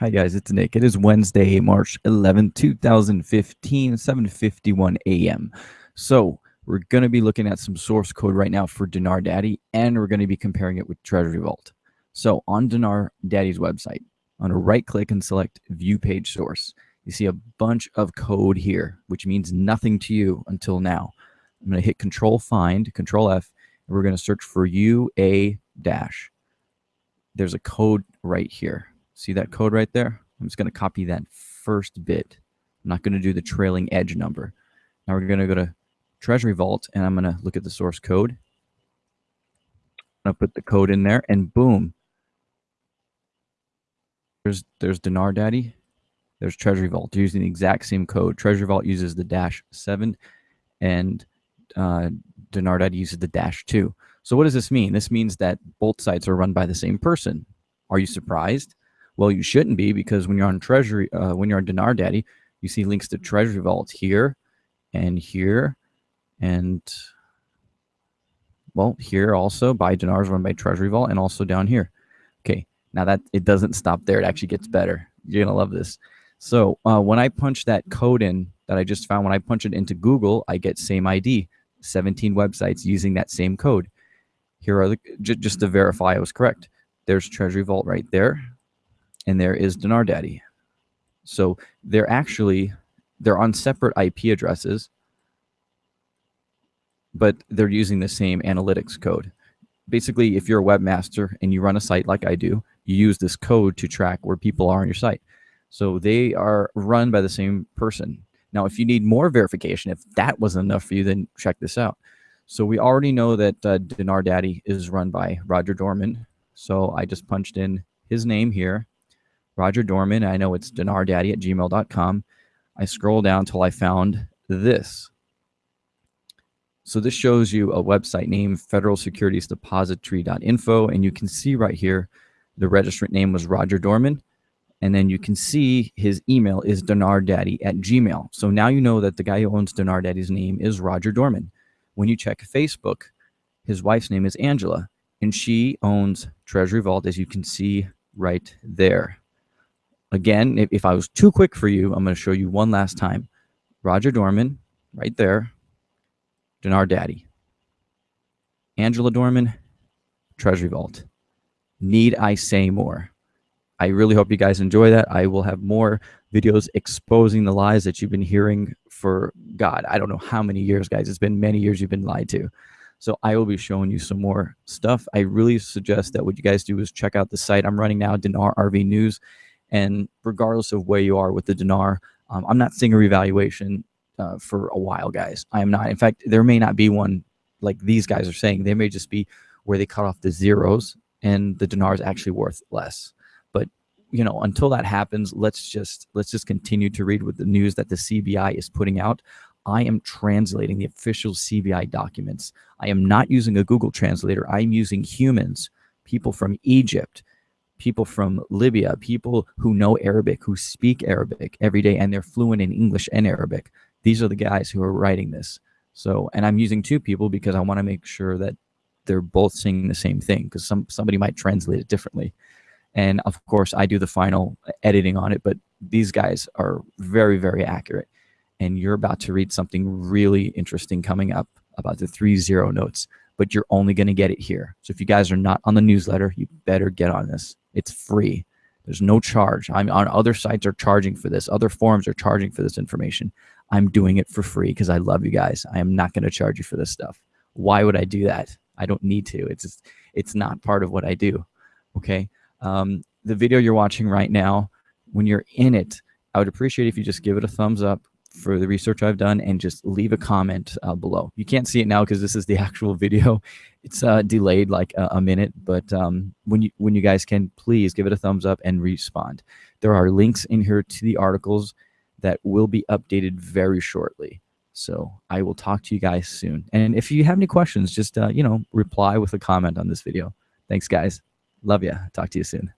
Hi guys, it's Nick. It is Wednesday, March 11, 2015, 7:51 a.m. So we're going to be looking at some source code right now for Dinar Daddy, and we're going to be comparing it with Treasury Vault. So on Dinar Daddy's website, going to right click and select View Page Source. You see a bunch of code here, which means nothing to you until now. I'm going to hit Control Find, Control F, and we're going to search for UA dash. There's a code right here. See that code right there? I'm just going to copy that first bit. I'm not going to do the trailing edge number. Now we're going to go to Treasury Vault and I'm going to look at the source code. I'm going to put the code in there and boom. There's, there's Dinar Daddy. There's Treasury Vault They're using the exact same code. Treasury Vault uses the dash seven and uh, Dinar Daddy uses the dash two. So what does this mean? This means that both sites are run by the same person. Are you surprised? Well, you shouldn't be because when you're on Treasury, uh, when you're on Dinar Daddy, you see links to Treasury Vault here and here and well, here also by Dinars run by Treasury Vault and also down here. Okay, now that it doesn't stop there, it actually gets better. You're gonna love this. So uh, when I punch that code in that I just found, when I punch it into Google, I get same ID, 17 websites using that same code. Here are the, just to verify I was correct. There's Treasury Vault right there and there is Dinar Daddy. So they're actually they're on separate IP addresses, but they're using the same analytics code. Basically, if you're a webmaster and you run a site like I do, you use this code to track where people are on your site. So they are run by the same person. Now, if you need more verification, if that wasn't enough for you, then check this out. So we already know that uh, Dinar Daddy is run by Roger Dorman. So I just punched in his name here Roger Dorman. I know it's dinardaddy at gmail.com. I scroll down till I found this. So this shows you a website name, Federal Securities Depository.info, and you can see right here the registrant name was Roger Dorman. And then you can see his email is dinardaddy at gmail. So now you know that the guy who owns Dinar Daddy's name is Roger Dorman. When you check Facebook, his wife's name is Angela, and she owns Treasury Vault, as you can see right there. Again, if, if I was too quick for you, I'm going to show you one last time. Roger Dorman, right there. Dinar Daddy. Angela Dorman, Treasury Vault. Need I say more? I really hope you guys enjoy that. I will have more videos exposing the lies that you've been hearing for God. I don't know how many years, guys. It's been many years you've been lied to. So I will be showing you some more stuff. I really suggest that what you guys do is check out the site I'm running now, Dinar RV News. And regardless of where you are with the dinar, um, I'm not seeing a revaluation uh, for a while, guys. I am not. In fact, there may not be one like these guys are saying. They may just be where they cut off the zeros and the dinar is actually worth less. But you know, until that happens, let's just let's just continue to read with the news that the CBI is putting out. I am translating the official CBI documents. I am not using a Google translator. I'm using humans, people from Egypt, people from Libya, people who know Arabic, who speak Arabic every day, and they're fluent in English and Arabic. These are the guys who are writing this. So, and I'm using two people because I want to make sure that they're both saying the same thing because some somebody might translate it differently. And of course, I do the final uh, editing on it, but these guys are very, very accurate. And you're about to read something really interesting coming up about the three zero notes, but you're only going to get it here. So if you guys are not on the newsletter, you better get on this. It's free. There's no charge. I'm on other sites are charging for this. Other forums are charging for this information. I'm doing it for free because I love you guys. I am not going to charge you for this stuff. Why would I do that? I don't need to. It's just, it's not part of what I do. Okay. Um, the video you're watching right now, when you're in it, I would appreciate if you just give it a thumbs up, for the research I've done and just leave a comment uh, below. You can't see it now because this is the actual video. It's uh, delayed like a, a minute, but um, when you when you guys can, please give it a thumbs up and respond. There are links in here to the articles that will be updated very shortly. So I will talk to you guys soon. And if you have any questions, just uh, you know reply with a comment on this video. Thanks, guys. Love you. Talk to you soon.